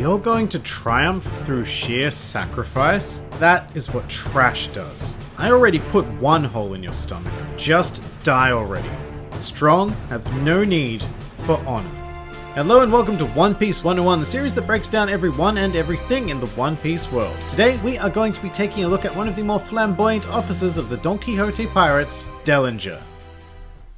you're going to triumph through sheer sacrifice? That is what trash does. I already put one hole in your stomach. Just die already. Strong have no need for honor. Hello and welcome to One Piece 101, the series that breaks down every one and everything in the One Piece world. Today we are going to be taking a look at one of the more flamboyant officers of the Don Quixote pirates, Dellinger.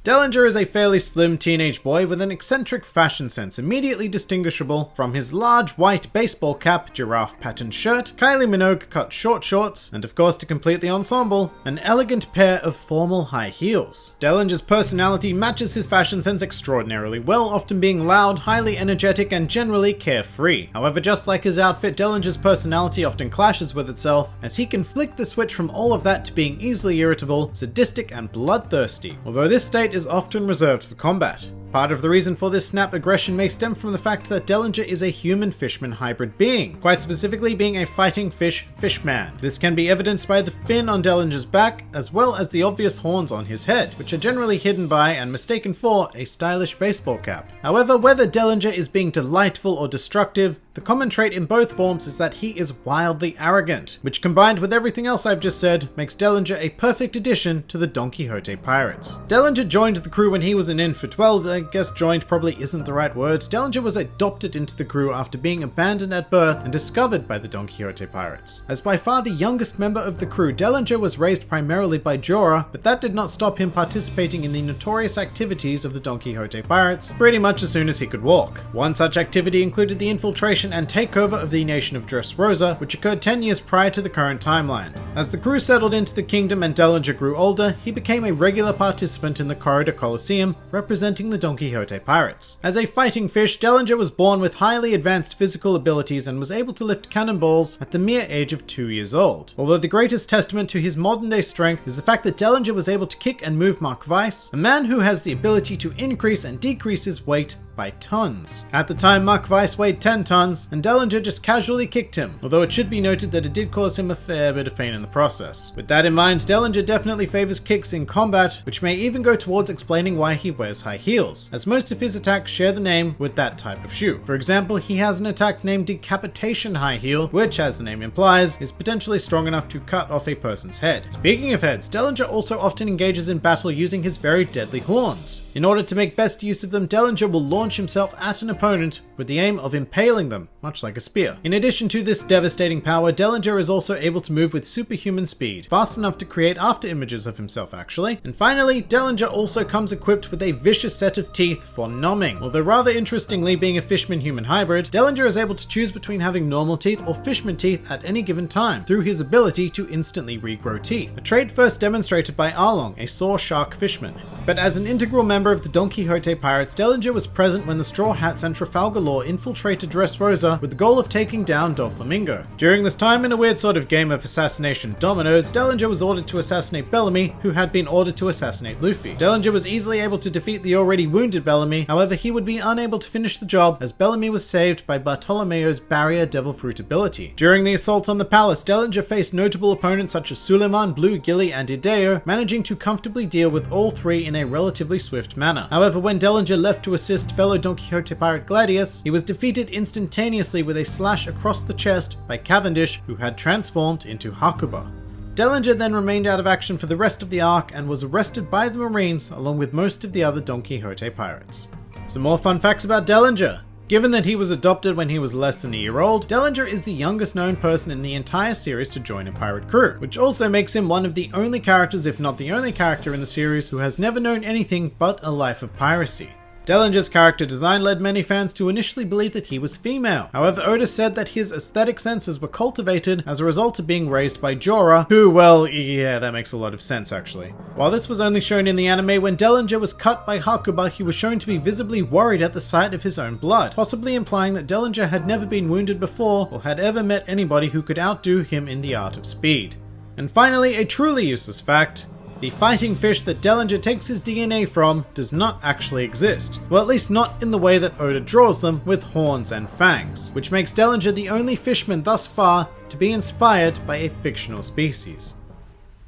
Dellinger is a fairly slim teenage boy with an eccentric fashion sense, immediately distinguishable from his large white baseball cap, giraffe patterned shirt, Kylie Minogue cut short shorts, and of course to complete the ensemble, an elegant pair of formal high heels. Dellinger's personality matches his fashion sense extraordinarily well, often being loud, highly energetic, and generally carefree. However, just like his outfit, Dellinger's personality often clashes with itself, as he can flick the switch from all of that to being easily irritable, sadistic, and bloodthirsty. Although this state is often reserved for combat. Part of the reason for this snap aggression may stem from the fact that Dellinger is a human-fishman hybrid being, quite specifically being a fighting fish fishman. This can be evidenced by the fin on Dellinger's back, as well as the obvious horns on his head, which are generally hidden by and mistaken for a stylish baseball cap. However, whether Dellinger is being delightful or destructive, the common trait in both forms is that he is wildly arrogant, which combined with everything else I've just said, makes Dellinger a perfect addition to the Don Quixote pirates. Dellinger joined the crew when he was an infant, well, guess joined probably isn't the right word. Dellinger was adopted into the crew after being abandoned at birth and discovered by the Don Quixote pirates. As by far the youngest member of the crew, Dellinger was raised primarily by Jora, but that did not stop him participating in the notorious activities of the Don Quixote pirates pretty much as soon as he could walk. One such activity included the infiltration and takeover of the nation of Dressrosa, which occurred 10 years prior to the current timeline. As the crew settled into the kingdom and Dellinger grew older, he became a regular participant in the Corrida Colosseum, representing the Don Quixote pirates. As a fighting fish, Dellinger was born with highly advanced physical abilities and was able to lift cannonballs at the mere age of 2 years old. Although the greatest testament to his modern day strength is the fact that Dellinger was able to kick and move Machvise, a man who has the ability to increase and decrease his weight by tons. At the time, Machvise weighed 10 tons, and Dellinger just casually kicked him, although it should be noted that it did cause him a fair bit of pain in the process. With that in mind, Dellinger definitely favors kicks in combat, which may even go towards explaining why he wears high heels, as most of his attacks share the name with that type of shoe. For example, he has an attack named Decapitation High Heel, which, as the name implies, is potentially strong enough to cut off a person's head. Speaking of heads, Dellinger also often engages in battle using his very deadly horns. In order to make best use of them, Dellinger will launch himself at an opponent with the aim of impaling them, much like a spear. In addition to this devastating power, Dellinger is also able to move with superhuman speed, fast enough to create after images of himself actually. And finally, Dellinger also comes equipped with a vicious set of teeth for nomming. Although rather interestingly, being a fishman-human hybrid, Dellinger is able to choose between having normal teeth or fishman teeth at any given time, through his ability to instantly regrow teeth, a trait first demonstrated by Arlong, a saw shark fishman. But as an integral member of the Don Quixote pirates, Dellinger was present when the Straw Hats and Trafalgar Law infiltrated Dressrosa with the goal of taking down Doflamingo. During this time, in a weird sort of game of assassination dominoes, Dellinger was ordered to assassinate Bellamy, who had been ordered to assassinate Luffy. Dellinger was easily able to defeat the already wounded Bellamy, however he would be unable to finish the job as Bellamy was saved by Bartolomeo's barrier devil fruit ability. During the assault on the palace, Dellinger faced notable opponents such as Suleiman, Blue Gilly, and Hideo, managing to comfortably deal with all three in a relatively swift manner. However, when Dellinger left to assist fellow Don Quixote pirate Gladius, he was defeated instantaneously with a slash across the chest by Cavendish, who had transformed into Hakuba. Dellinger then remained out of action for the rest of the arc and was arrested by the Marines along with most of the other Don Quixote pirates. Some more fun facts about Dellinger. Given that he was adopted when he was less than a year old, Dellinger is the youngest known person in the entire series to join a pirate crew, which also makes him one of the only characters, if not the only character in the series, who has never known anything but a life of piracy. Dellinger's character design led many fans to initially believe that he was female. However, Oda said that his aesthetic senses were cultivated as a result of being raised by Jora, who, well, yeah, that makes a lot of sense actually. While this was only shown in the anime, when Dellinger was cut by Hakuba, he was shown to be visibly worried at the sight of his own blood, possibly implying that Dellinger had never been wounded before or had ever met anybody who could outdo him in the art of speed. And finally, a truly useless fact, the fighting fish that Dellinger takes his DNA from does not actually exist. Well, at least not in the way that Oda draws them, with horns and fangs, which makes Dellinger the only fishman thus far to be inspired by a fictional species.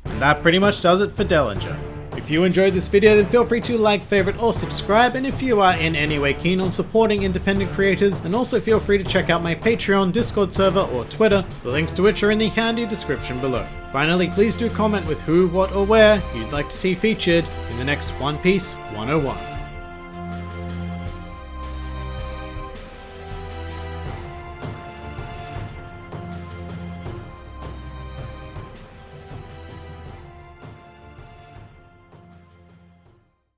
And that pretty much does it for Dellinger. If you enjoyed this video then feel free to like, favorite or subscribe and if you are in any way keen on supporting independent creators then also feel free to check out my Patreon, Discord server or Twitter, the links to which are in the handy description below. Finally, please do comment with who, what or where you'd like to see featured in the next One Piece 101.